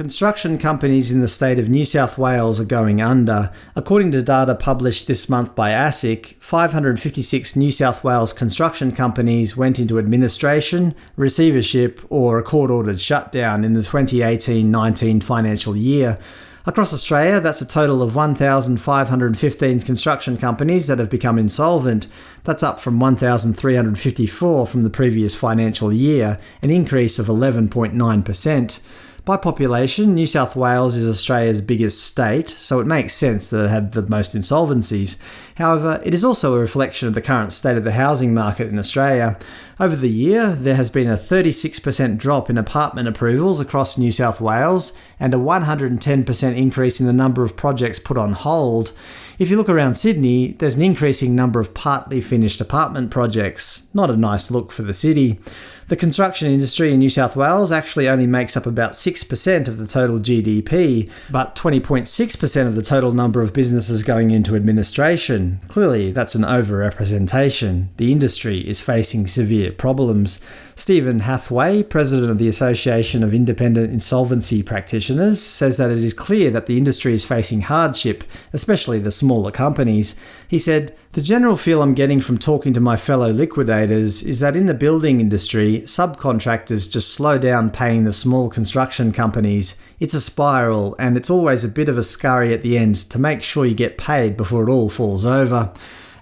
Construction companies in the state of New South Wales are going under. According to data published this month by ASIC, 556 New South Wales construction companies went into administration, receivership or a court-ordered shutdown in the 2018-19 financial year. Across Australia, that's a total of 1,515 construction companies that have become insolvent. That's up from 1,354 from the previous financial year, an increase of 11.9%. By population, New South Wales is Australia's biggest state, so it makes sense that it had the most insolvencies. However, it is also a reflection of the current state of the housing market in Australia. Over the year, there has been a 36% drop in apartment approvals across New South Wales, and a 110% increase in the number of projects put on hold. If you look around Sydney, there's an increasing number of partly finished apartment projects. Not a nice look for the city. The construction industry in New South Wales actually only makes up about 6% of the total GDP, but 20.6% of the total number of businesses going into administration. Clearly, that's an overrepresentation. The industry is facing severe problems. Stephen Hathway, president of the Association of Independent Insolvency Practitioners, says that it is clear that the industry is facing hardship, especially the smaller companies. He said, The general feel I'm getting from talking to my fellow liquidators is that in the building industry, subcontractors just slow down paying the small construction companies. It's a spiral, and it's always a bit of a scurry at the end to make sure you get paid before it all falls over.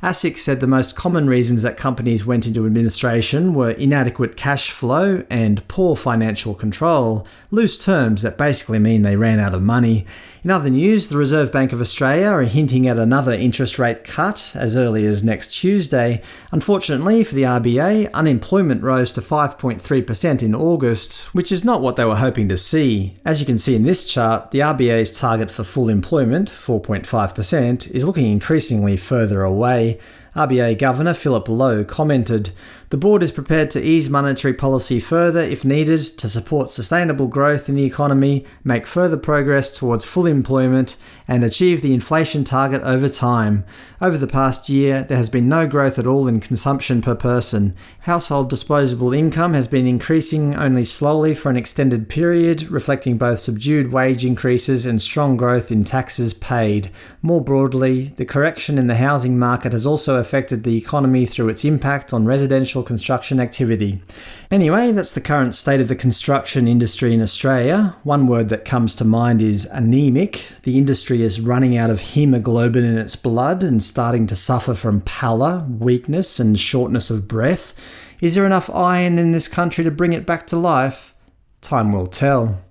ASIC said the most common reasons that companies went into administration were inadequate cash flow and poor financial control, loose terms that basically mean they ran out of money. In other news, the Reserve Bank of Australia are hinting at another interest rate cut as early as next Tuesday. Unfortunately for the RBA, unemployment rose to 5.3% in August, which is not what they were hoping to see. As you can see in this chart, the RBA's target for full employment, 4.5%, is looking increasingly further away way RBA Governor Philip Lowe commented, The board is prepared to ease monetary policy further if needed to support sustainable growth in the economy, make further progress towards full employment, and achieve the inflation target over time. Over the past year, there has been no growth at all in consumption per person. Household disposable income has been increasing only slowly for an extended period, reflecting both subdued wage increases and strong growth in taxes paid. More broadly, the correction in the housing market has also affected the economy through its impact on residential construction activity. Anyway, that's the current state of the construction industry in Australia. One word that comes to mind is anemic. The industry is running out of hemoglobin in its blood and starting to suffer from pallor, weakness and shortness of breath. Is there enough iron in this country to bring it back to life? Time will tell.